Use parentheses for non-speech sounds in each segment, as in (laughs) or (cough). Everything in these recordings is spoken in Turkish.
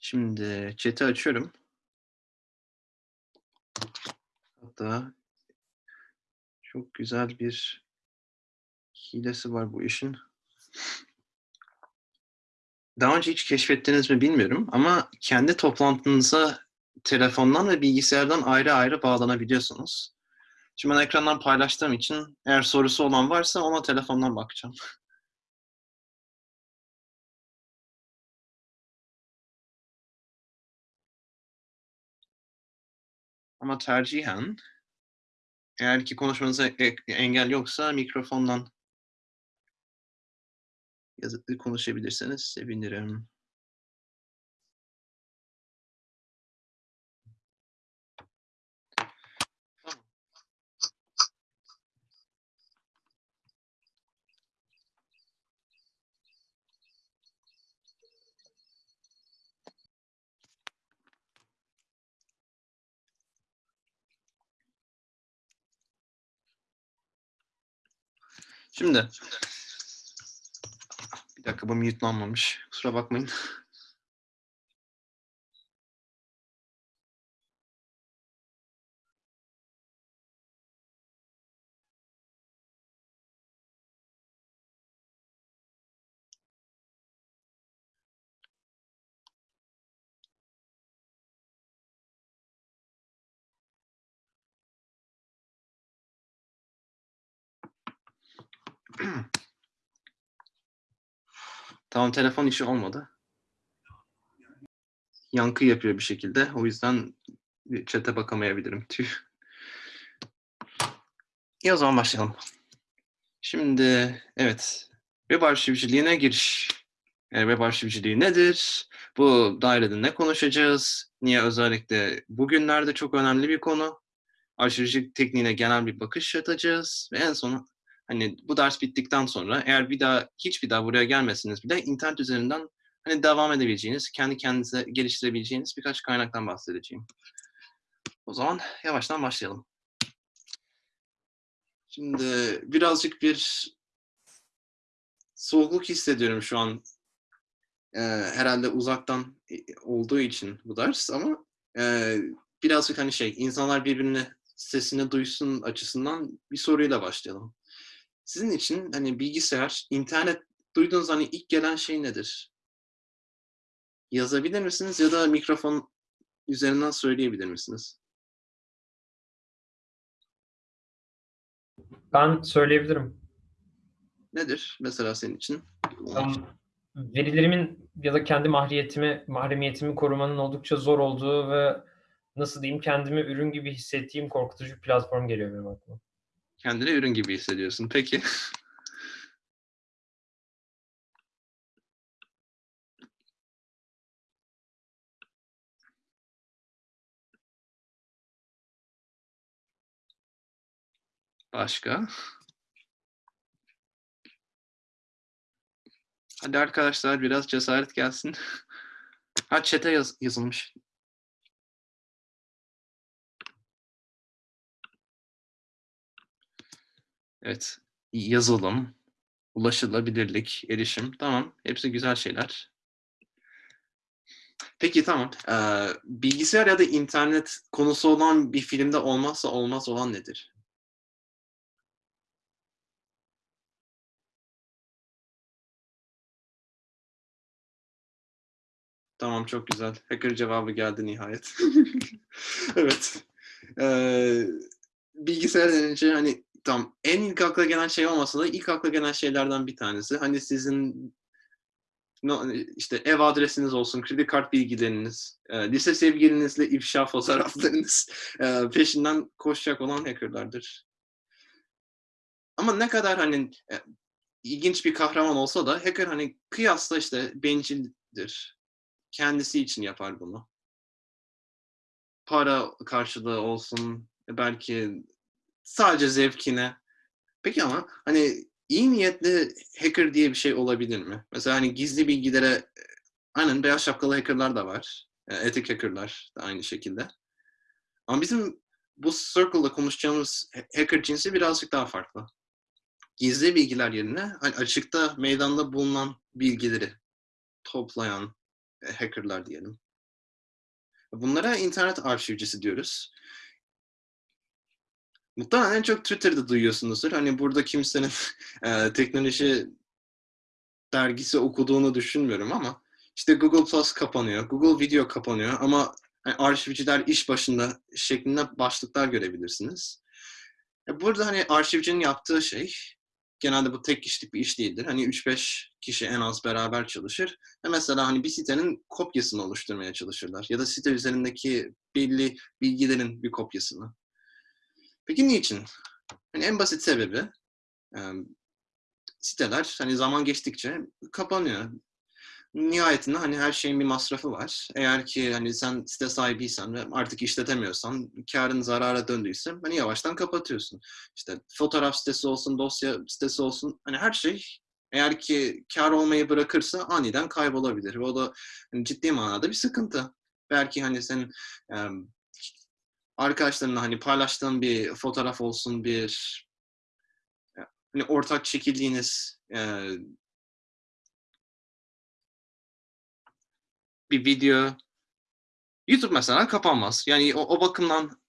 Şimdi chat'i açıyorum. Hatta çok güzel bir hilesi var bu işin. Daha önce hiç keşfettiniz mi bilmiyorum ama kendi toplantınıza telefondan ve bilgisayardan ayrı ayrı bağlanabiliyorsunuz. Şimdi ben ekrandan paylaştığım için eğer sorusu olan varsa ona telefondan bakacağım. (laughs) Ama tercihen eğer ki konuşmanıza engel yoksa mikrofondan yazıp konuşabilirseniz sevinirim. Şimdi bir dakika bu mute'lanmamış. Kusura bakmayın. (clears throat) Tamam telefon işi olmadı. Yankı yapıyor bir şekilde. O yüzden chat'e bakamayabilirim. Tüh. İyi o zaman başlayalım. Şimdi evet. Web arşivciliğine giriş. Yani web arşivciliği nedir? Bu dairede ne konuşacağız? Niye özellikle bugünlerde çok önemli bir konu? Arşivcilik tekniğine genel bir bakış atacağız. Ve en sonu hani bu ders bittikten sonra eğer bir daha hiçbir daha buraya gelmesiniz bile internet üzerinden hani devam edebileceğiniz, kendi kendinize geliştirebileceğiniz birkaç kaynaktan bahsedeceğim. O zaman yavaştan başlayalım. Şimdi birazcık bir soğukluk hissediyorum şu an. Ee, herhalde uzaktan olduğu için bu ders ama e, birazcık hani şey insanlar birbirine sesini duysun açısından bir soruyla başlayalım. Sizin için hani bilgisayar, internet duyduğunuz hani ilk gelen şey nedir? Yazabilir misiniz ya da mikrofon üzerinden söyleyebilir misiniz? Ben söyleyebilirim. Nedir mesela senin için? Um, verilerimin ya da kendi mahremiyetimi, mahremiyetimi korumanın oldukça zor olduğu ve nasıl diyeyim kendimi ürün gibi hissettiğim korkutucu bir platform geliyor benim aklıma. Kendini ürün gibi hissediyorsun. Peki. (laughs) Başka? Hadi arkadaşlar biraz cesaret gelsin. (laughs) Ha chat'e yaz yazılmış. Evet. Yazılım, ulaşılabilirlik, erişim. Tamam. Hepsi güzel şeyler. Peki tamam. Ee, bilgisayar ya da internet konusu olan bir filmde olmazsa olmaz olan nedir? Tamam çok güzel. Hacker cevabı geldi nihayet. (laughs) evet. Ee, bilgisayar denince hani tam en ilk akla gelen şey olmasa da ilk akla gelen şeylerden bir tanesi. Hani sizin işte ev adresiniz olsun, kredi kart bilgileriniz, e, lise sevgilinizle ifşa fotoğraflarınız e, peşinden koşacak olan hackerlardır. Ama ne kadar hani e, ilginç bir kahraman olsa da hacker hani kıyasla işte bencildir. Kendisi için yapar bunu. Para karşılığı olsun, belki sadece zevkine Peki ama hani iyi niyetli hacker diye bir şey olabilir mi? Mesela hani gizli bilgilere aynen beyaz şapkalı hackerlar da var. E, Etik hackerlar da aynı şekilde. Ama bizim bu circle'da konuşacağımız hacker cinsi birazcık daha farklı. Gizli bilgiler yerine hani açıkta meydanda bulunan bilgileri toplayan e, hackerlar diyelim. Bunlara internet arşivcisi diyoruz. Muhtemelen en çok Twitter'da duyuyorsunuzdur. Hani burada kimsenin (laughs) e, teknoloji dergisi okuduğunu düşünmüyorum ama işte Google Plus kapanıyor, Google Video kapanıyor ama hani arşivciler iş başında şeklinde başlıklar görebilirsiniz. E, burada hani arşivcinin yaptığı şey genelde bu tek kişilik bir iş değildir. Hani 3-5 kişi en az beraber çalışır. Ve mesela hani bir sitenin kopyasını oluşturmaya çalışırlar. Ya da site üzerindeki belli bilgilerin bir kopyasını. Peki niçin? Hani en basit sebebi e, siteler hani zaman geçtikçe kapanıyor. Nihayetinde hani her şeyin bir masrafı var. Eğer ki hani sen site sahibiysen ve artık işletemiyorsan, karın zarara döndüyse hani yavaştan kapatıyorsun. İşte fotoğraf sitesi olsun, dosya sitesi olsun hani her şey eğer ki kar olmayı bırakırsa aniden kaybolabilir. Ve o da hani ciddi manada bir sıkıntı. Belki hani senin arkadaşlarınla hani paylaştığın bir fotoğraf olsun, bir hani ortak çekildiğiniz e, bir video YouTube mesela kapanmaz. Yani o, o bakımdan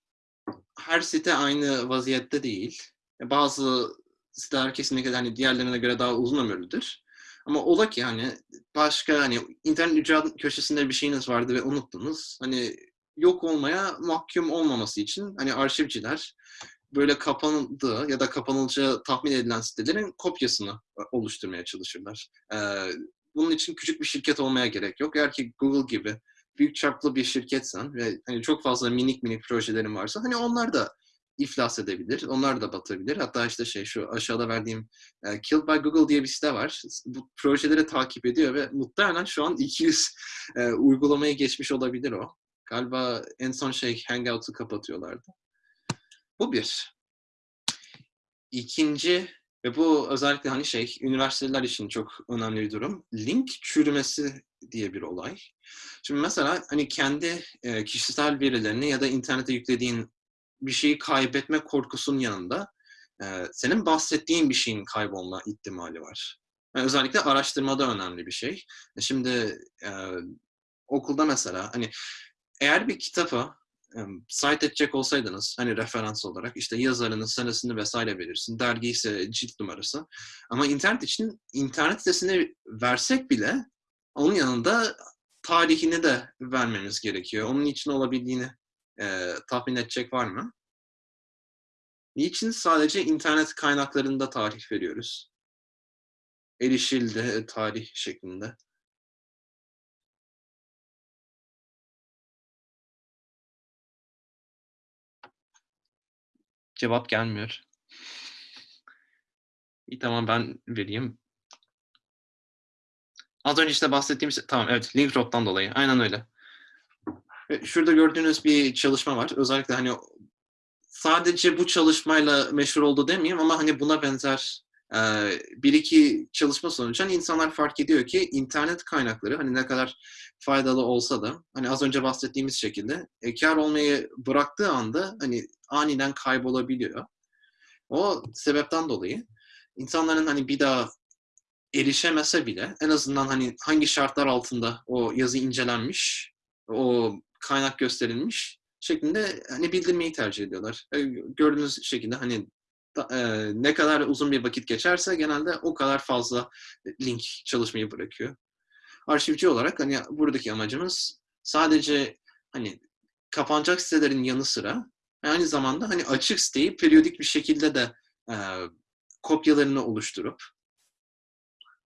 her site aynı vaziyette değil. Bazı siteler kesinlikle hani diğerlerine göre daha uzun ömürlüdür. Ama ola ki hani başka hani internet ücret köşesinde bir şeyiniz vardı ve unuttunuz. Hani yok olmaya mahkum olmaması için hani arşivciler böyle kapandığı ya da kapanılacağı tahmin edilen sitelerin kopyasını oluşturmaya çalışırlar. Ee, bunun için küçük bir şirket olmaya gerek yok. Eğer ki Google gibi büyük çaplı bir şirketsen ve hani çok fazla minik minik projelerin varsa hani onlar da iflas edebilir. Onlar da batabilir. Hatta işte şey şu aşağıda verdiğim e, Killed by Google diye bir site var. Bu projeleri takip ediyor ve muhtemelen şu an 200 e, uygulamaya geçmiş olabilir o. Galiba en son şey Hangout'u kapatıyorlardı. Bu bir. İkinci ve bu özellikle hani şey üniversiteler için çok önemli bir durum. Link çürümesi diye bir olay. Şimdi mesela hani kendi e, kişisel verilerini ya da internete yüklediğin bir şeyi kaybetme korkusunun yanında e, senin bahsettiğin bir şeyin kaybolma ihtimali var. Yani özellikle araştırmada önemli bir şey. E, şimdi okulda mesela hani eğer bir kitapı cite edecek olsaydınız hani referans olarak işte yazarının senesini vesaire verirsin. Dergi ise cilt numarası. Ama internet için internet sitesini versek bile onun yanında tarihini de vermemiz gerekiyor. Onun için olabildiğini e, tahmin edecek var mı? Niçin sadece internet kaynaklarında tarih veriyoruz? Erişildi tarih şeklinde. Cevap gelmiyor. İyi tamam ben vereyim. Az önce işte bahsettiğim şey, tamam evet link drop'tan dolayı. Aynen öyle. Şurada gördüğünüz bir çalışma var. Özellikle hani sadece bu çalışmayla meşhur oldu demeyeyim ama hani buna benzer bir iki çalışma sonucu hani insanlar fark ediyor ki internet kaynakları hani ne kadar faydalı olsa da hani az önce bahsettiğimiz şekilde e, kar olmayı bıraktığı anda hani aniden kaybolabiliyor. O sebepten dolayı insanların hani bir daha erişemese bile en azından hani hangi şartlar altında o yazı incelenmiş, o kaynak gösterilmiş şeklinde hani bildirmeyi tercih ediyorlar. E, gördüğünüz şekilde hani e, ne kadar uzun bir vakit geçerse genelde o kadar fazla link çalışmayı bırakıyor. Arşivci olarak hani buradaki amacımız sadece hani kapanacak sitelerin yanı sıra aynı zamanda hani açık siteyi periyodik bir şekilde de e, kopyalarını oluşturup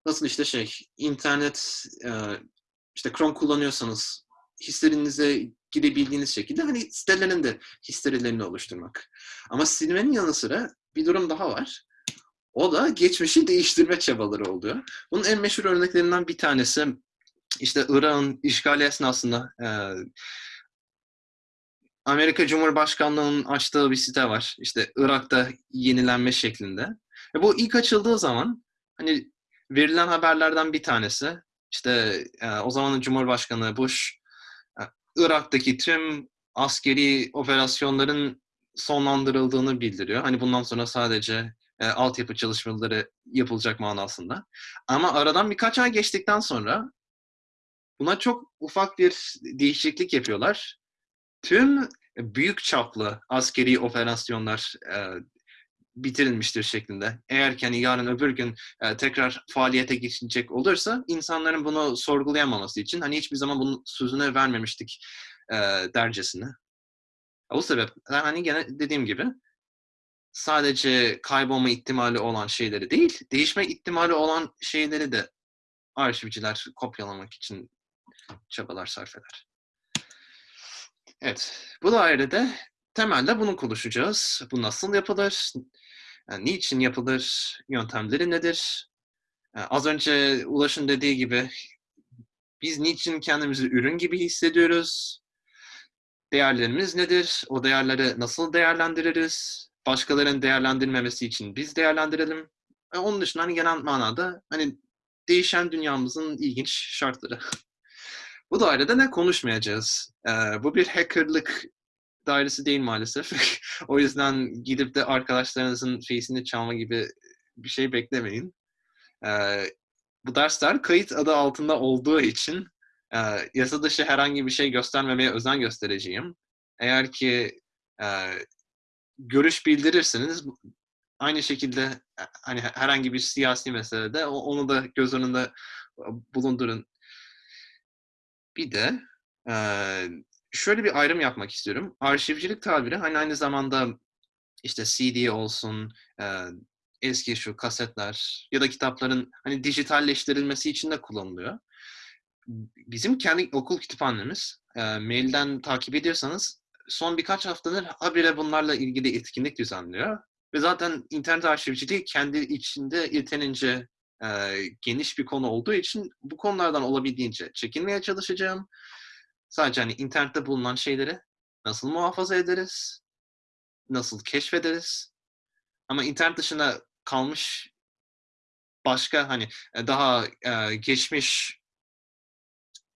nasıl işte şey internet e, işte Chrome kullanıyorsanız hislerinize girebildiğiniz şekilde hani sitelerin de histerilerini oluşturmak. Ama silmenin yanı sıra bir durum daha var. O da geçmişi değiştirme çabaları oluyor. Bunun en meşhur örneklerinden bir tanesi işte Irak'ın işgali esnasında e, Amerika Cumhurbaşkanlığı'nın açtığı bir site var. İşte Irak'ta yenilenme şeklinde. Ve bu ilk açıldığı zaman hani verilen haberlerden bir tanesi işte e, o zamanın Cumhurbaşkanı Bush e, Irak'taki tüm askeri operasyonların sonlandırıldığını bildiriyor. Hani bundan sonra sadece e, altyapı çalışmaları yapılacak manasında. Ama aradan birkaç ay geçtikten sonra buna çok ufak bir değişiklik yapıyorlar. Tüm büyük çaplı askeri operasyonlar e, bitirilmiştir şeklinde. Eğer ki hani yarın öbür gün e, tekrar faaliyete geçecek olursa insanların bunu sorgulayamaması için hani hiçbir zaman bunun sözünü vermemiştik e, dercesine. O sebeple hani gene dediğim gibi sadece kaybolma ihtimali olan şeyleri değil, değişme ihtimali olan şeyleri de arşivciler kopyalamak için çabalar sarf eder. Evet, bu dairede temelde bunu konuşacağız. Bu nasıl yapılır? Yani niçin yapılır? Yöntemleri nedir? Yani az önce Ulaş'ın dediği gibi biz niçin kendimizi ürün gibi hissediyoruz? Değerlerimiz nedir? O değerleri nasıl değerlendiririz? Başkalarının değerlendirmemesi için biz değerlendirelim. Ve onun dışında hani genel manada hani değişen dünyamızın ilginç şartları. (laughs) Bu dairede ne konuşmayacağız? Ee, bu bir hackerlık dairesi değil maalesef. (laughs) o yüzden gidip de arkadaşlarınızın face'ini çalma gibi bir şey beklemeyin. Ee, bu dersler kayıt adı altında olduğu için e, yasa dışı herhangi bir şey göstermemeye özen göstereceğim. Eğer ki e, görüş bildirirseniz aynı şekilde e, hani herhangi bir siyasi meselede onu da göz önünde bulundurun. Bir de e, şöyle bir ayrım yapmak istiyorum. Arşivcilik tabiri hani aynı zamanda işte CD olsun, e, eski şu kasetler ya da kitapların hani dijitalleştirilmesi için de kullanılıyor. Bizim kendi okul kütüphanemiz, e, mailden takip ediyorsanız son birkaç haftadır habire bunlarla ilgili etkinlik düzenliyor. Ve zaten internet arşivciliği kendi içinde yetenince e, geniş bir konu olduğu için bu konulardan olabildiğince çekinmeye çalışacağım. Sadece hani internette bulunan şeyleri nasıl muhafaza ederiz, nasıl keşfederiz. Ama internet dışında kalmış başka hani daha e, geçmiş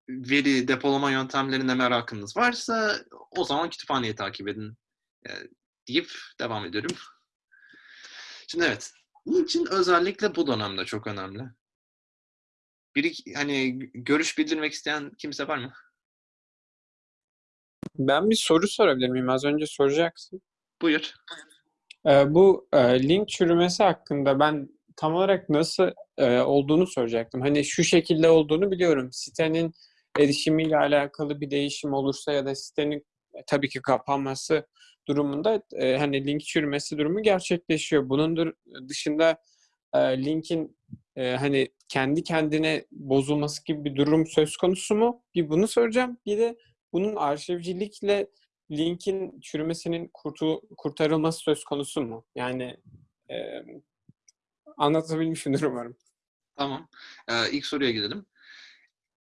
veri depolama yöntemlerine merakınız varsa o zaman kütüphaneyi takip edin e, deyip devam ediyorum. Şimdi evet, bunun için özellikle bu dönemde çok önemli. Biri hani görüş bildirmek isteyen kimse var mı? Ben bir soru sorabilir miyim? Az önce soracaksın. Buyur. Ee, bu e, link çürümesi hakkında ben tam olarak nasıl e, olduğunu soracaktım. Hani şu şekilde olduğunu biliyorum. Sitenin erişimiyle alakalı bir değişim olursa ya da sitenin e, tabii ki kapanması durumunda e, hani link çürümesi durumu gerçekleşiyor. Bunun dur- dışında e, linkin e, hani kendi kendine bozulması gibi bir durum söz konusu mu? Bir bunu soracağım. Bir de bunun arşivcilikle linkin çürümesinin kurtu, kurtarılması söz konusu mu? Yani e, anlatabilmişimdir umarım. Tamam. Ee, ilk soruya gidelim.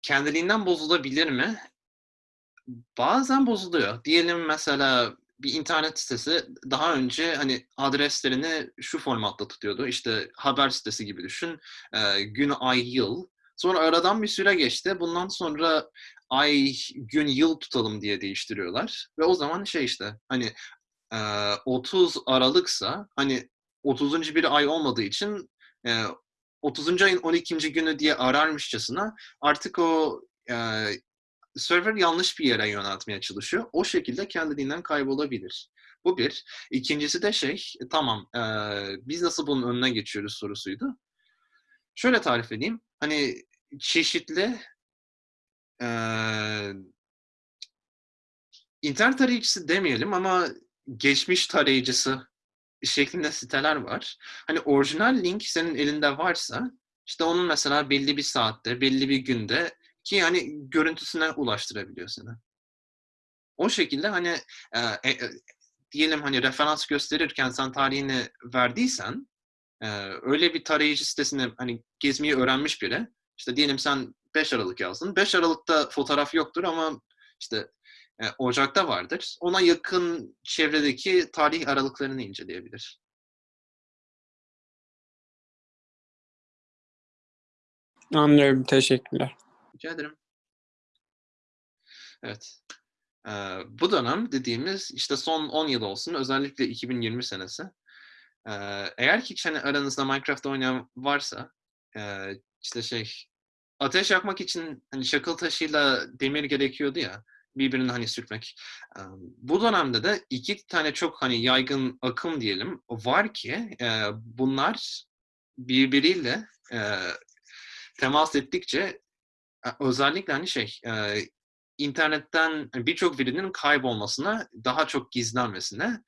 Kendiliğinden bozulabilir mi? Bazen bozuluyor. Diyelim mesela bir internet sitesi daha önce hani adreslerini şu formatta tutuyordu. İşte haber sitesi gibi düşün. Ee, gün, ay, yıl. Sonra aradan bir süre geçti. Bundan sonra ay, gün, yıl tutalım diye değiştiriyorlar. Ve o zaman şey işte hani e, 30 Aralık'sa hani 30. bir ay olmadığı için e, 30. ayın 12. günü diye ararmışçasına artık o e, server yanlış bir yere yöneltmeye çalışıyor. O şekilde kendiliğinden kaybolabilir. Bu bir. İkincisi de şey, e, tamam e, biz nasıl bunun önüne geçiyoruz sorusuydu. Şöyle tarif edeyim. Hani çeşitli e, internet tarayıcısı demeyelim ama geçmiş tarayıcısı şeklinde siteler var. Hani orijinal link senin elinde varsa işte onun mesela belli bir saatte, belli bir günde ki hani görüntüsüne ulaştırabiliyor seni. O şekilde hani e, e, diyelim hani referans gösterirken sen tarihini verdiysen e, öyle bir tarayıcı sitesini hani gezmeyi öğrenmiş biri işte diyelim sen 5 Aralık yazdın. 5 Aralık'ta fotoğraf yoktur ama işte e, Ocak'ta vardır. Ona yakın çevredeki tarih aralıklarını inceleyebilir. Anlıyorum. Teşekkürler. Rica ederim. Evet. Ee, bu dönem dediğimiz işte son 10 yıl olsun özellikle 2020 senesi. Ee, eğer ki hani aranızda Minecraft oynayan varsa e, işte şey ateş yakmak için hani şakıl taşıyla demir gerekiyordu ya birbirini hani sürtmek. Bu dönemde de iki tane çok hani yaygın akım diyelim var ki bunlar birbiriyle temas ettikçe e, özellikle hani şey internetten birçok verinin kaybolmasına, daha çok gizlenmesine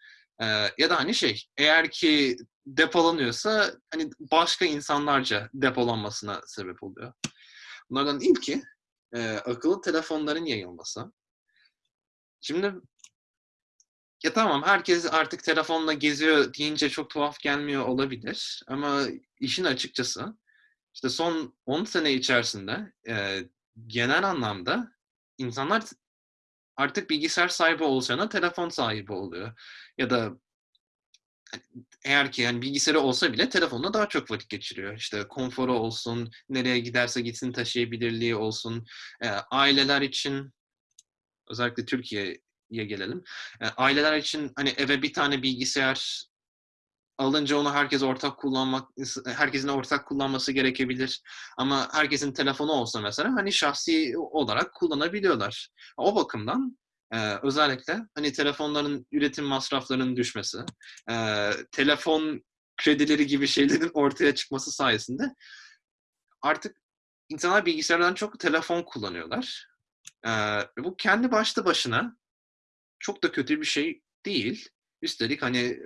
ya da hani şey eğer ki depolanıyorsa hani başka insanlarca depolanmasına sebep oluyor. Bunlardan ilki akıllı telefonların yayılması. Şimdi ya tamam herkes artık telefonla geziyor deyince çok tuhaf gelmiyor olabilir ama işin açıkçası işte son 10 sene içerisinde e, genel anlamda insanlar artık bilgisayar sahibi olacağına telefon sahibi oluyor. Ya da eğer ki yani bilgisayarı olsa bile telefonla daha çok vakit geçiriyor. İşte konforu olsun, nereye giderse gitsin taşıyabilirliği olsun. E, aileler için özellikle Türkiye'ye gelelim. E, aileler için hani eve bir tane bilgisayar alınca onu herkes ortak kullanmak, herkesin ortak kullanması gerekebilir. Ama herkesin telefonu olsa mesela hani şahsi olarak kullanabiliyorlar. O bakımdan e, özellikle hani telefonların üretim masraflarının düşmesi, e, telefon kredileri gibi şeylerin (laughs) ortaya çıkması sayesinde artık insanlar bilgisayardan çok telefon kullanıyorlar. E, bu kendi başta başına çok da kötü bir şey değil. Üstelik hani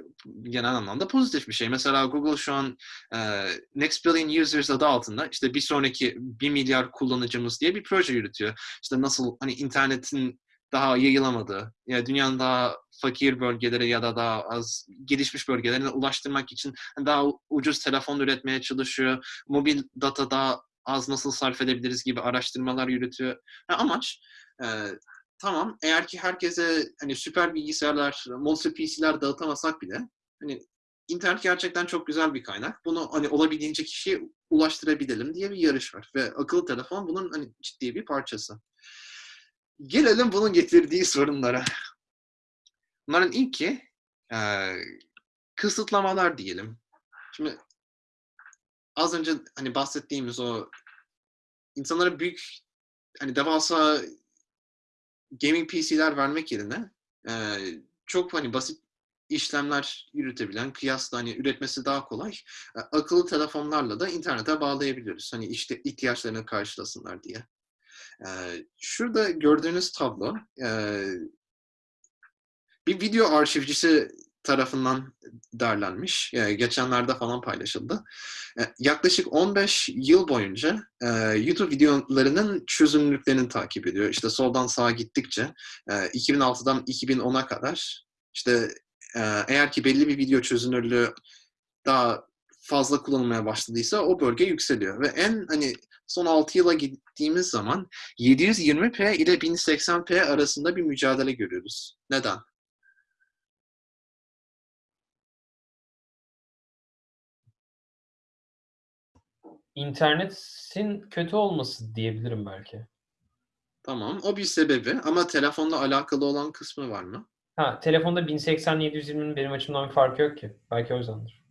genel anlamda pozitif bir şey. Mesela Google şu an e, Next Billion Users adı altında işte bir sonraki 1 milyar kullanıcımız diye bir proje yürütüyor. İşte nasıl hani internetin daha yayılamadığı, yani dünyanın daha fakir bölgelere ya da daha az gelişmiş bölgelerine ulaştırmak için daha ucuz telefon üretmeye çalışıyor. Mobil data daha az nasıl sarf edebiliriz gibi araştırmalar yürütüyor. Yani amaç e, tamam eğer ki herkese hani süper bilgisayarlar, monster PC'ler dağıtamasak bile hani internet gerçekten çok güzel bir kaynak. Bunu hani olabildiğince kişiye ulaştırabilelim diye bir yarış var ve akıllı telefon bunun hani ciddi bir parçası. Gelelim bunun getirdiği sorunlara. Bunların ilki e, kısıtlamalar diyelim. Şimdi az önce hani bahsettiğimiz o insanlara büyük hani devasa gaming PC'ler vermek yerine e, çok hani basit işlemler yürütebilen, kıyasla hani üretmesi daha kolay e, akıllı telefonlarla da internete bağlayabiliyoruz. Hani işte ihtiyaçlarını karşılasınlar diye. E, şurada gördüğünüz tablo e, bir video arşivcisi tarafından derlenmiş. E, geçenlerde falan paylaşıldı. E, yaklaşık 15 yıl boyunca e, YouTube videolarının çözünürlüklerini takip ediyor. İşte soldan sağa gittikçe e, 2006'dan 2010'a kadar işte e, eğer ki belli bir video çözünürlüğü daha fazla kullanılmaya başladıysa o bölge yükseliyor. Ve en hani son 6 yıla gittiğimiz zaman 720p ile 1080p arasında bir mücadele görüyoruz. Neden? İnternetin kötü olması diyebilirim belki. Tamam. O bir sebebi ama telefonla alakalı olan kısmı var mı? Ha, telefonda 1080 720'nin benim açımdan bir farkı yok ki. Belki o yüzdendir.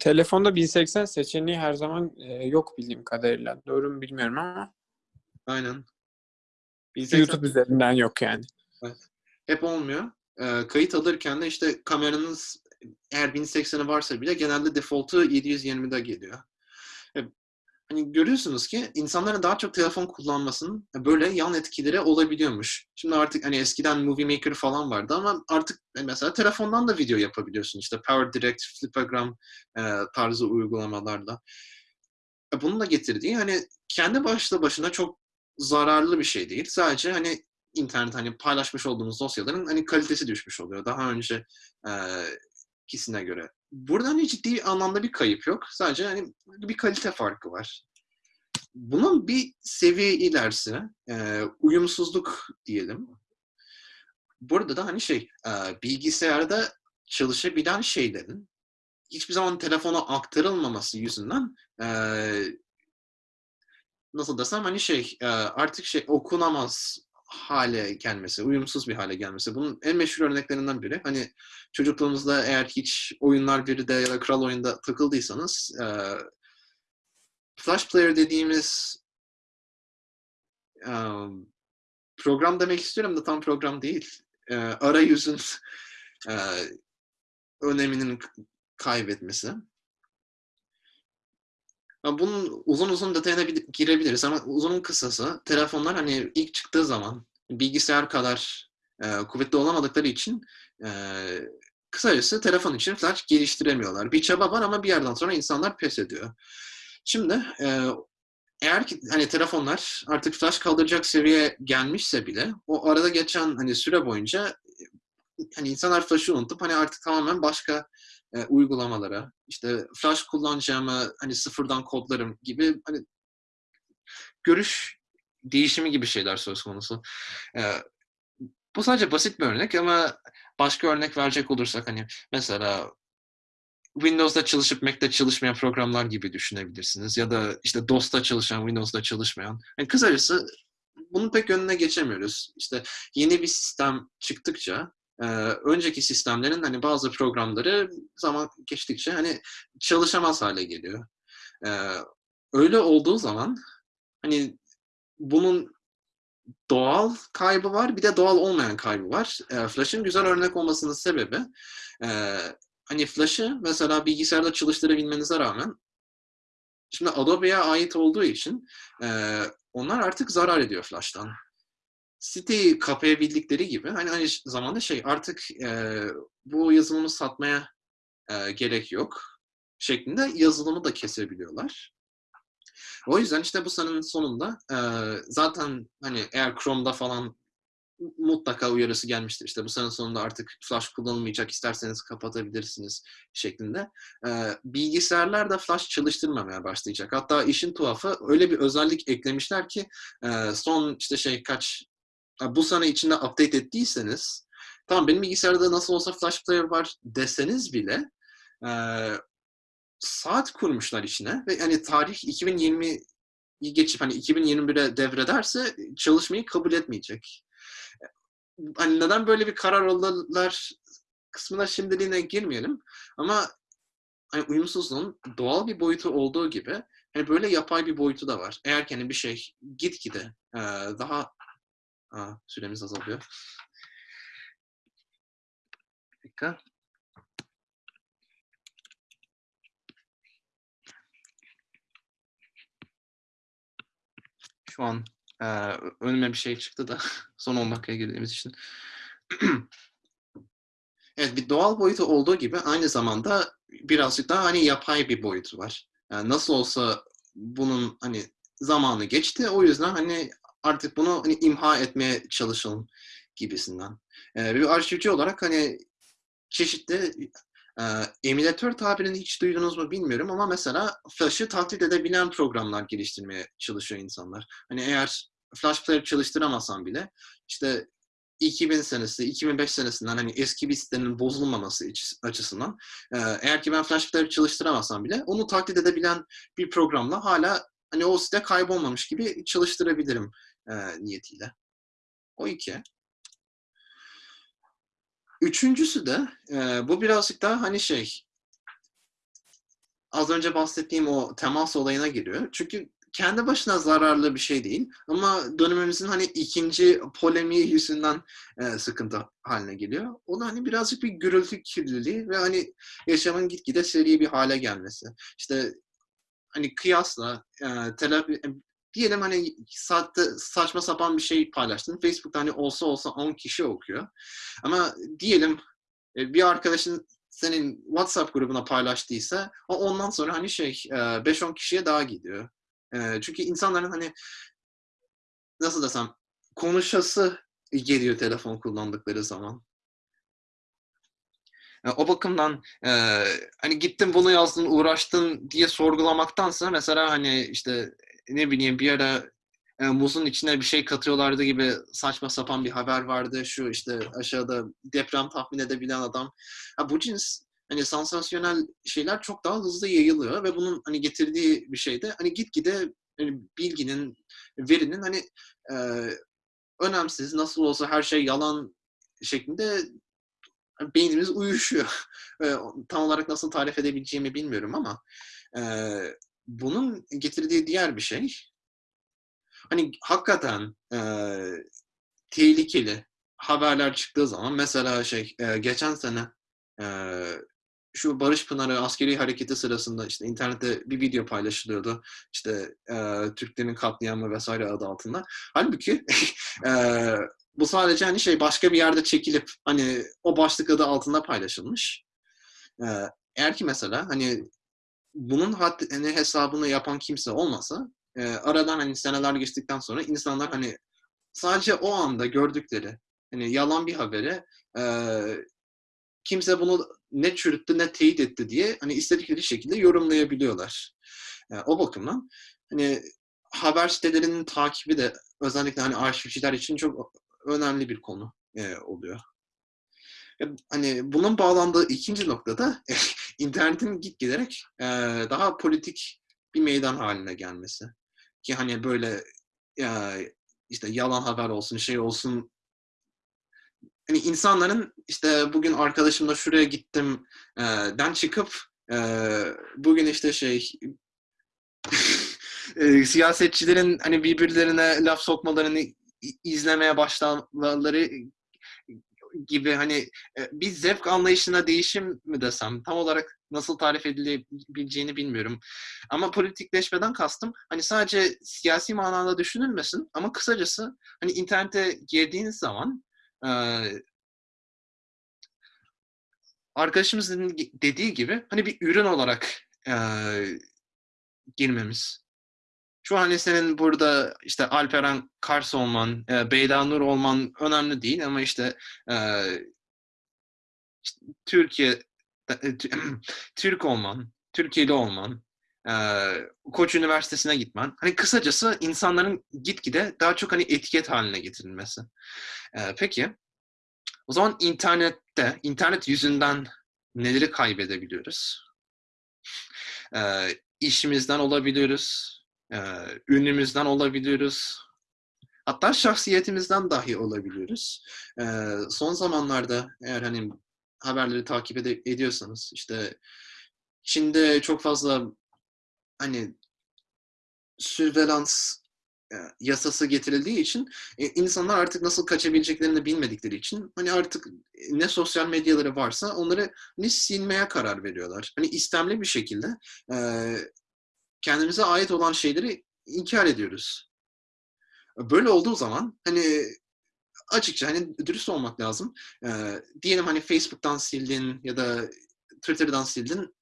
Telefonda 1080 seçeneği her zaman e, yok bildiğim kadarıyla. Doğru mu bilmiyorum ama Aynen. 1080 YouTube üzerinden yok yani. hep olmuyor. Ee, kayıt alırken de işte kameranız eğer 1080'i varsa bile genelde default'u 720'de geliyor. E, Hani görüyorsunuz ki insanların daha çok telefon kullanmasının böyle yan etkileri olabiliyormuş. Şimdi artık hani eskiden Movie Maker falan vardı ama artık mesela telefondan da video yapabiliyorsun. İşte Power Direct, Flipagram e, tarzı uygulamalarla. E, Bunun da getirdiği hani kendi başlı başına çok zararlı bir şey değil. Sadece hani internet hani paylaşmış olduğumuz dosyaların hani kalitesi düşmüş oluyor. Daha önce e, ikisine göre. Burada hani ciddi anlamda bir kayıp yok. Sadece hani bir kalite farkı var. Bunun bir seviye ilerisi e, uyumsuzluk diyelim. Burada da hani şey e, bilgisayarda çalışabilen şeylerin hiçbir zaman telefona aktarılmaması yüzünden e, nasıl desem hani şey e, artık şey okunamaz hale gelmesi, uyumsuz bir hale gelmesi. Bunun en meşhur örneklerinden biri. Hani çocukluğunuzda eğer hiç oyunlar biri de ya da kral oyunda takıldıysanız e, Flash Player dediğimiz e, program demek istiyorum da tam program değil. E, arayüzün e, öneminin kaybetmesi. Bunun uzun uzun detayına girebiliriz ama uzunun kısası telefonlar hani ilk çıktığı zaman bilgisayar kadar e, kuvvetli olamadıkları için e, kısacası telefon için flash geliştiremiyorlar. Bir çaba var ama bir yerden sonra insanlar pes ediyor. Şimdi e, eğer ki hani telefonlar artık flash kaldıracak seviyeye gelmişse bile o arada geçen hani süre boyunca hani insanlar flash'ı unutup hani artık tamamen başka e, uygulamalara işte flash kullanacağımı hani sıfırdan kodlarım gibi hani görüş değişimi gibi şeyler söz konusu. E, bu sadece basit bir örnek ama başka örnek verecek olursak hani mesela Windows'da çalışıp Mac'te çalışmayan programlar gibi düşünebilirsiniz. Ya da işte DOS'ta çalışan, Windows'da çalışmayan. Yani kısacası bunun pek önüne geçemiyoruz. İşte yeni bir sistem çıktıkça önceki sistemlerin hani bazı programları zaman geçtikçe hani çalışamaz hale geliyor. Öyle olduğu zaman hani bunun doğal kaybı var bir de doğal olmayan kaybı var. E, Flash'ın güzel örnek olmasının sebebi hani Flash'ı mesela bilgisayarda çalıştırabilmenize rağmen şimdi Adobe'ye ait olduğu için onlar artık zarar ediyor Flash'tan. Siteyi kapayabildikleri gibi hani aynı zamanda şey artık e, bu yazılımı satmaya e, gerek yok şeklinde yazılımı da kesebiliyorlar. O yüzden işte bu senenin sonunda e, zaten hani eğer Chrome'da falan mutlaka uyarısı gelmiştir. İşte bu sene sonunda artık flash kullanılmayacak isterseniz kapatabilirsiniz şeklinde. Ee, bilgisayarlar da flash çalıştırmamaya başlayacak. Hatta işin tuhafı öyle bir özellik eklemişler ki e, son işte şey kaç bu sene içinde update ettiyseniz tamam benim bilgisayarda nasıl olsa flash player var deseniz bile e, saat kurmuşlar içine ve hani tarih 2020 geçip hani 2021'e devrederse çalışmayı kabul etmeyecek hani neden böyle bir karar aldılar kısmına şimdiliğine girmeyelim. Ama hani uyumsuzluğun doğal bir boyutu olduğu gibi hani böyle yapay bir boyutu da var. Eğer ki hani bir şey gitgide e, daha Aa, süremiz azalıyor. Bir dakika. Şu an e, önüme bir şey çıktı da (laughs) son 10 dakikaya girdiğimiz için. (clears throat) evet bir doğal boyutu olduğu gibi aynı zamanda birazcık daha hani yapay bir boyutu var. Yani nasıl olsa bunun hani zamanı geçti. O yüzden hani artık bunu hani imha etmeye çalışalım gibisinden. Ee, bir arşivci olarak hani çeşitli e, emülatör tabirini hiç duydunuz mu bilmiyorum ama mesela Flash'ı taklit edebilen programlar geliştirmeye çalışıyor insanlar. Hani eğer Flash Player çalıştıramasam bile işte 2000 senesi, 2005 senesinden hani eski bir sitenin bozulmaması açısından e, eğer ki ben Flash Player çalıştıramasam bile onu taklit edebilen bir programla hala hani o site kaybolmamış gibi çalıştırabilirim e, niyetiyle. O iki. Üçüncüsü de e, bu birazcık daha hani şey az önce bahsettiğim o temas olayına giriyor. Çünkü kendi başına zararlı bir şey değil. Ama dönemimizin hani ikinci polemiği yüzünden e, sıkıntı haline geliyor. O da hani birazcık bir gürültü kirliliği ve hani yaşamın gitgide seri bir hale gelmesi. İşte hani kıyasla e, telafi, diyelim hani saatte saçma sapan bir şey paylaştın. Facebook'ta hani olsa olsa 10 kişi okuyor. Ama diyelim e, bir arkadaşın senin WhatsApp grubuna paylaştıysa o ondan sonra hani şey 5-10 kişiye daha gidiyor. Çünkü insanların hani nasıl desem konuşası geliyor telefon kullandıkları zaman. O bakımdan hani gittin bunu yazdın uğraştın diye sorgulamaktansa mesela hani işte ne bileyim bir ara e, muzun içine bir şey katıyorlardı gibi saçma sapan bir haber vardı. Şu işte aşağıda deprem tahmin edebilen adam. Ha, bu cins hani sansasyonel şeyler çok daha hızlı yayılıyor ve bunun hani getirdiği bir şey de hani gitgide yani bilginin, verinin hani e, önemsiz, nasıl olsa her şey yalan şeklinde beynimiz uyuşuyor. (laughs) E, tam olarak nasıl tarif edebileceğimi bilmiyorum ama e, bunun getirdiği diğer bir şey hani hakikaten e, tehlikeli haberler çıktığı zaman mesela şey e, geçen sene e, şu Barış Pınarı askeri hareketi sırasında işte internette bir video paylaşılıyordu. İşte e, Türklerin katliamı vesaire adı altında. Halbuki (laughs) e, bu sadece hani şey başka bir yerde çekilip hani o başlık adı altında paylaşılmış. E, eğer ki mesela hani bunun had, hani hesabını yapan kimse olmasa e, aradan hani seneler geçtikten sonra insanlar hani sadece o anda gördükleri hani yalan bir haberi e, kimse bunu ne çürüttü ne teyit etti diye hani istedikleri şekilde yorumlayabiliyorlar. E, o bakımdan hani haber sitelerinin takibi de özellikle hani arşivciler için çok önemli bir konu e, oluyor. E, Hani bunun bağlandığı ikinci noktada (laughs) internetin gitgiderek e, daha politik bir meydan haline gelmesi. Ki hani böyle e, işte yalan haber olsun, şey olsun hani insanların işte bugün arkadaşımla şuraya gittim e, den çıkıp e, bugün işte şey (laughs) e, siyasetçilerin hani birbirlerine laf sokmalarını izlemeye başlamaları gibi hani e, bir zevk anlayışına değişim mi desem tam olarak nasıl tarif edilebileceğini bilmiyorum. Ama politikleşmeden kastım hani sadece siyasi manada düşünülmesin ama kısacası hani internete girdiğiniz zaman e, arkadaşımızın dediği gibi hani bir ürün olarak e, girmemiz. Şu an senin burada işte Alperen Kars olman, e, Beyda Nur olman önemli değil ama işte, e, işte Türkiye e, tü- (clears throat) Türk olman, Türkiye'li olman, e, Koç Üniversitesi'ne gitmen. Hani kısacası insanların gitgide daha çok hani etiket haline getirilmesi. E, peki o zaman internette, internet yüzünden neleri kaybedebiliyoruz? E, işimizden olabiliyoruz, e, ünümüzden olabiliyoruz, hatta şahsiyetimizden dahi olabiliyoruz. E, son zamanlarda eğer hani haberleri takip ede- ediyorsanız işte Çin'de çok fazla hani sürvelans e, yasası getirildiği için e, insanlar artık nasıl kaçabileceklerini bilmedikleri için hani artık ne sosyal medyaları varsa onları hani silmeye karar veriyorlar. Hani istemli bir şekilde e, kendimize ait olan şeyleri inkar ediyoruz. Böyle olduğu zaman hani açıkça hani dürüst olmak lazım. E, diyelim hani Facebook'tan sildin ya da Twitter'dan sildin.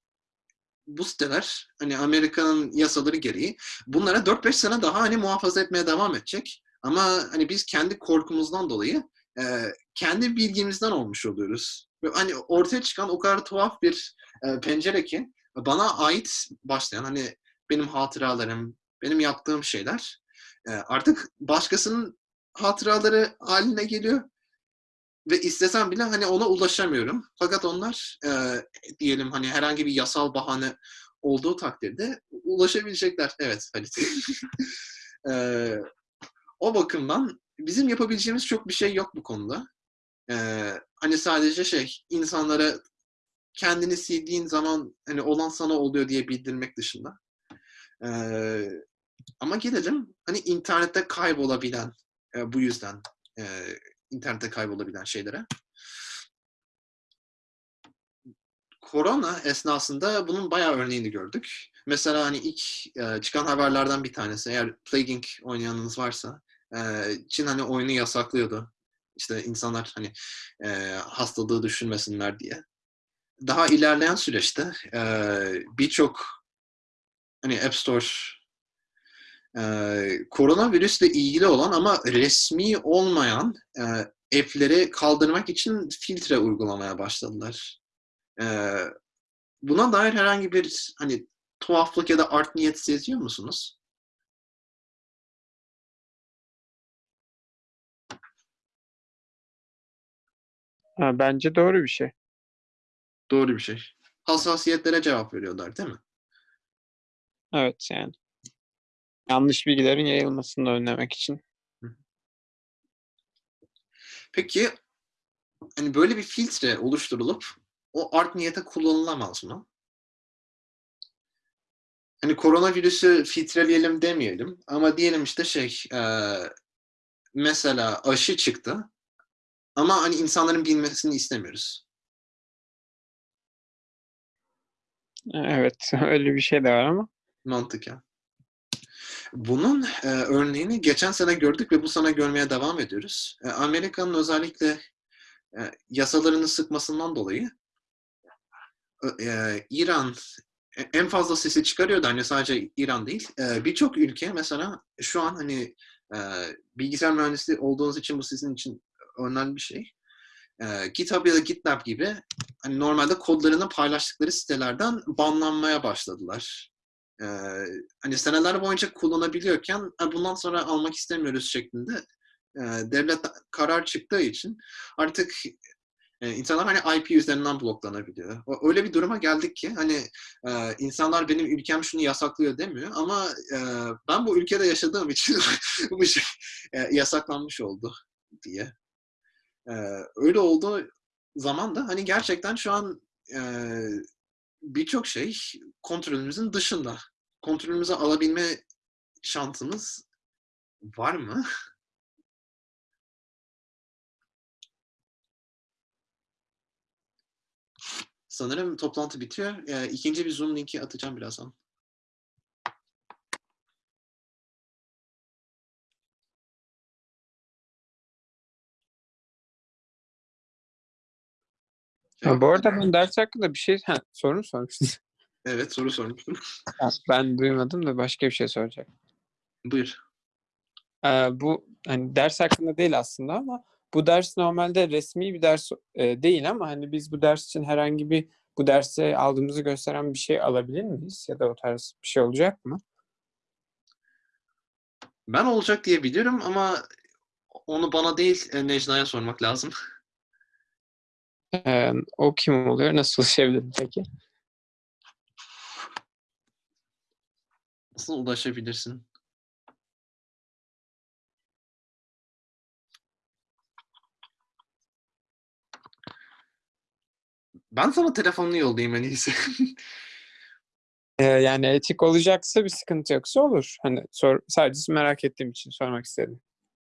Bu siteler hani Amerika'nın yasaları gereği bunlara 4-5 sene daha hani muhafaza etmeye devam edecek. Ama hani biz kendi korkumuzdan dolayı e, kendi bilgimizden olmuş oluyoruz. Ve hani ortaya çıkan o kadar tuhaf bir e, pencere ki bana ait başlayan hani benim hatıralarım, benim yaptığım şeyler e, artık başkasının hatıraları haline geliyor. Ve istesem bile hani ona ulaşamıyorum. Fakat onlar e, diyelim hani herhangi bir yasal bahane olduğu takdirde ulaşabilecekler. Evet Halit. (laughs) E, o bakımdan bizim yapabileceğimiz çok bir şey yok bu konuda. E, hani sadece şey insanlara kendini sildiğin zaman hani olan sana oluyor diye bildirmek dışında. E, ama gelelim hani internette kaybolabilen e, bu yüzden e, internette kaybolabilen şeylere. Korona esnasında bunun bayağı örneğini gördük. Mesela hani ilk e, çıkan haberlerden bir tanesi eğer Plaguing oynayanınız varsa e, Çin hani oyunu yasaklıyordu. İşte insanlar hani e, hastalığı düşünmesinler diye. Daha ilerleyen süreçte e, birçok hani App Store e, koronavirüsle ilgili olan ama resmi olmayan e, app'leri kaldırmak için filtre uygulamaya başladılar. E, buna dair herhangi bir hani tuhaflık ya da art niyet seziyor musunuz? Ha, bence doğru bir şey. Doğru bir şey. Hassasiyetlere cevap veriyorlar değil mi? Evet yani. Yanlış bilgilerin yayılmasını önlemek için. Peki hani böyle bir filtre oluşturulup o art niyete kullanılamaz mı? Hani koronavirüsü filtreleyelim demeyelim ama diyelim işte şey eee, mesela aşı çıktı ama hani insanların bilmesini istemiyoruz. Evet, (laughs) öyle bir şey de var ama. Mantıken. Bunun e, örneğini geçen sene gördük ve bu sene görmeye devam ediyoruz. E, Amerika'nın özellikle e, yasalarını sıkmasından dolayı e, İran e- en fazla sesi çıkarıyordu. Hani sadece İran değil. E, Birçok ülke mesela şu an hani e, bilgisayar mühendisliği olduğunuz için bu sizin için önemli bir şey. E, GitHub ya da GitLab gibi hani normalde kodlarını paylaştıkları sitelerden banlanmaya başladılar. Ee, hani seneler boyunca kullanabiliyorken "Ha, bundan sonra almak istemiyoruz şeklinde e, devlet karar çıktığı için artık e, insanlar hani IP üzerinden bloklanabiliyor. Öyle bir duruma geldik ki hani e, insanlar benim ülkem şunu yasaklıyor demiyor ama e, ben bu ülkede yaşadığım için (laughs) bu şey e, yasaklanmış oldu diye. E, öyle olduğu zaman da hani gerçekten şu an e, birçok şey kontrolümüzün dışında. Kontrolümüze alabilme şansımız var mı? Sanırım toplantı bitiyor. Ee, ikinci bir Zoom linki atacağım birazdan. Ha, bu arada ben (laughs) ders hakkında bir şey ha, soru mu sormuştun? (laughs) Evet soru sormuştum. Ben duymadım da başka bir şey soracak. Buyur. Ee, bu hani ders hakkında değil aslında ama bu ders normalde resmi bir ders e, değil ama hani biz bu ders için herhangi bir bu derse aldığımızı gösteren bir şey alabilir miyiz? Ya da o tarz bir şey olacak mı? Ben olacak diye biliyorum ama onu bana değil e, Necla'ya sormak lazım. Ee, o kim oluyor? Nasıl ulaşabilirim peki? Nasıl ulaşabilirsin? Ben sana telefonunu yollayayım en iyisi. (laughs) Ee, yani etik olacaksa bir sıkıntı yoksa olur. Hani sor, sadece merak ettiğim için sormak istedim.